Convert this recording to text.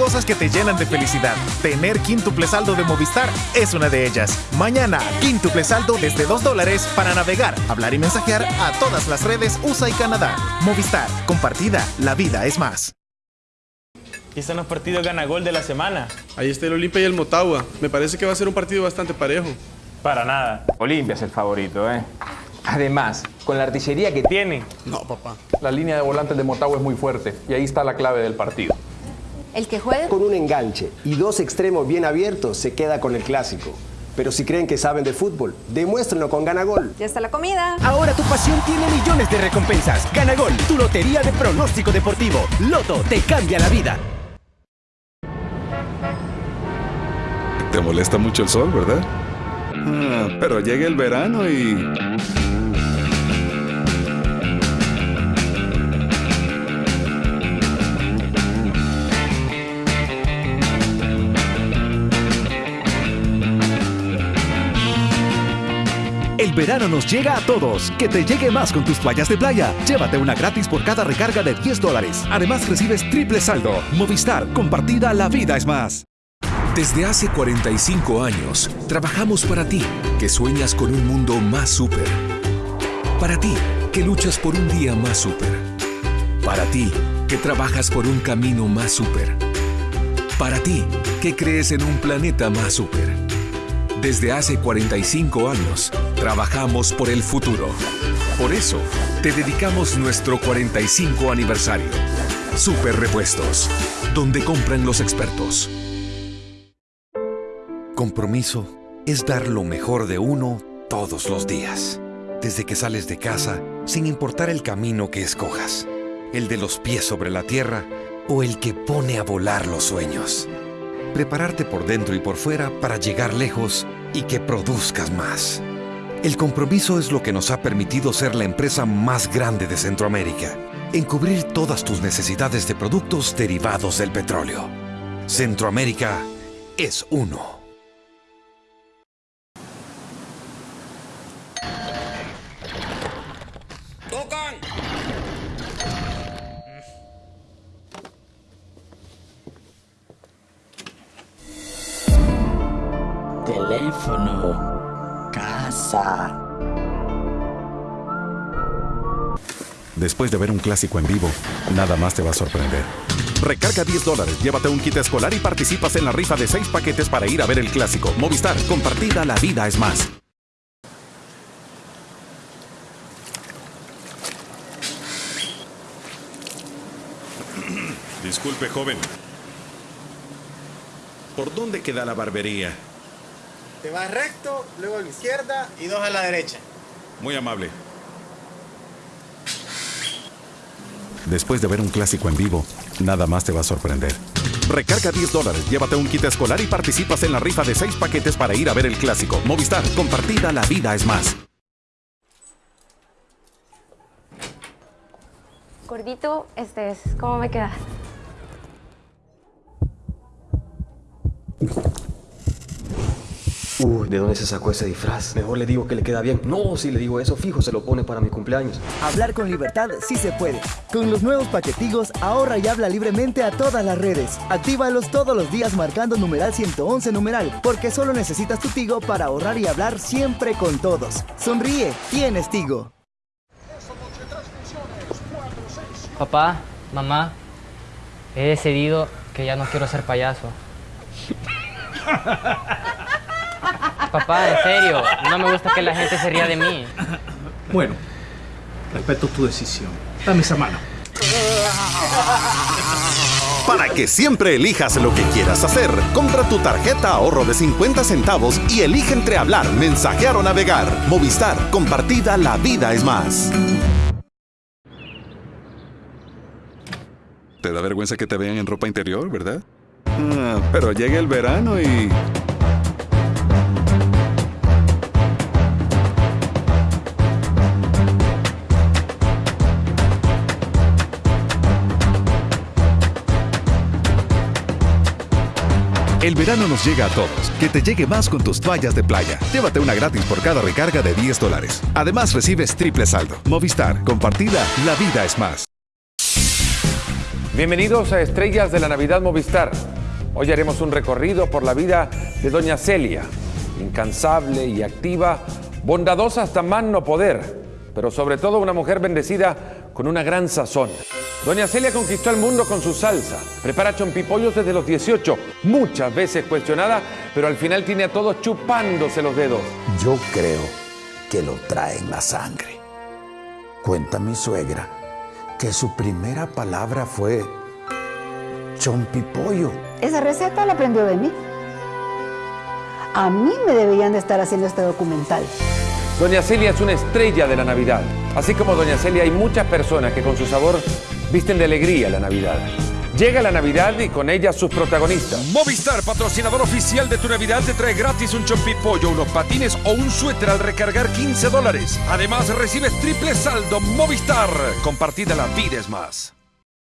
cosas que te llenan de felicidad. Tener quíntuple saldo de Movistar es una de ellas. Mañana, quíntuple saldo desde 2 dólares para navegar, hablar y mensajear a todas las redes USA y Canadá. Movistar, compartida, la vida es más. Aquí están los partidos gana-gol de la semana. Ahí está el Olimpia y el Motagua. Me parece que va a ser un partido bastante parejo. Para nada. Olimpia es el favorito, ¿eh? Además, con la artillería que tiene, No, papá. La línea de volantes de Motagua es muy fuerte y ahí está la clave del partido. El que juegue Con un enganche y dos extremos bien abiertos se queda con el clásico. Pero si creen que saben de fútbol, demuéstrenlo con Ganagol. ya está la comida. Ahora tu pasión tiene millones de recompensas. Ganagol, tu lotería de pronóstico deportivo. Loto te cambia la vida. Te molesta mucho el sol, ¿verdad? Ah, pero llega el verano y... El verano nos llega a todos. Que te llegue más con tus playas de playa. Llévate una gratis por cada recarga de 10 dólares. Además recibes triple saldo. Movistar, compartida, la vida es más. Desde hace 45 años, trabajamos para ti, que sueñas con un mundo más súper. Para ti, que luchas por un día más súper. Para ti, que trabajas por un camino más súper. Para ti, que crees en un planeta más súper. Desde hace 45 años, trabajamos por el futuro. Por eso, te dedicamos nuestro 45 aniversario. Super Repuestos, donde compran los expertos. Compromiso es dar lo mejor de uno todos los días. Desde que sales de casa, sin importar el camino que escojas. El de los pies sobre la tierra o el que pone a volar los sueños. Prepararte por dentro y por fuera para llegar lejos y que produzcas más. El compromiso es lo que nos ha permitido ser la empresa más grande de Centroamérica en cubrir todas tus necesidades de productos derivados del petróleo. Centroamérica es uno. Teléfono. Casa. Después de ver un clásico en vivo, nada más te va a sorprender. Recarga 10 dólares, llévate un kit escolar y participas en la rifa de 6 paquetes para ir a ver el clásico. Movistar, compartida, la vida es más. Disculpe, joven. ¿Por dónde queda la barbería? Te vas recto, luego a la izquierda y dos a la derecha. Muy amable. Después de ver un clásico en vivo, nada más te va a sorprender. Recarga 10 dólares, llévate un kit escolar y participas en la rifa de 6 paquetes para ir a ver el clásico. Movistar, compartida, la vida es más. Gordito, este es. ¿Cómo me queda? Uy, ¿de dónde se sacó ese disfraz? Mejor le digo que le queda bien. No, si le digo eso, fijo, se lo pone para mi cumpleaños. Hablar con libertad sí se puede. Con los nuevos paquetigos, ahorra y habla libremente a todas las redes. Actívalos todos los días marcando numeral 111 numeral, porque solo necesitas tu Tigo para ahorrar y hablar siempre con todos. Sonríe, tienes Tigo. Papá, mamá, he decidido que ya no quiero ser payaso. Papá, en serio, no me gusta que la gente se ría de mí. Bueno, respeto tu decisión. Dame esa mano. Para que siempre elijas lo que quieras hacer, compra tu tarjeta ahorro de 50 centavos y elige entre hablar, mensajear o navegar. Movistar, compartida, la vida es más. Te da vergüenza que te vean en ropa interior, ¿verdad? Ah, pero llega el verano y... El verano nos llega a todos. Que te llegue más con tus toallas de playa. Llévate una gratis por cada recarga de 10 dólares. Además recibes triple saldo. Movistar, compartida, la vida es más. Bienvenidos a Estrellas de la Navidad Movistar. Hoy haremos un recorrido por la vida de Doña Celia, incansable y activa, bondadosa hasta más no poder, pero sobre todo una mujer bendecida con una gran sazón. Doña Celia conquistó el mundo con su salsa, prepara chompipollos desde los 18, muchas veces cuestionada, pero al final tiene a todos chupándose los dedos. Yo creo que lo trae en la sangre. Cuenta mi suegra que su primera palabra fue chompipollo. Esa receta la aprendió de mí. A mí me deberían de estar haciendo este documental. Doña Celia es una estrella de la Navidad. Así como Doña Celia hay muchas personas que con su sabor visten de alegría la Navidad. Llega la Navidad y con ella sus protagonistas. Movistar, patrocinador oficial de tu Navidad, te trae gratis un chompipollo, unos patines o un suéter al recargar 15 dólares. Además, recibes triple saldo Movistar. Compartida la vida es más.